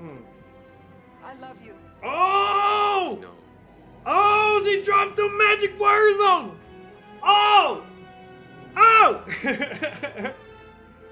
Mm. I love you. Oh! No. Oh, she dropped the magic words on him. Oh! Oh!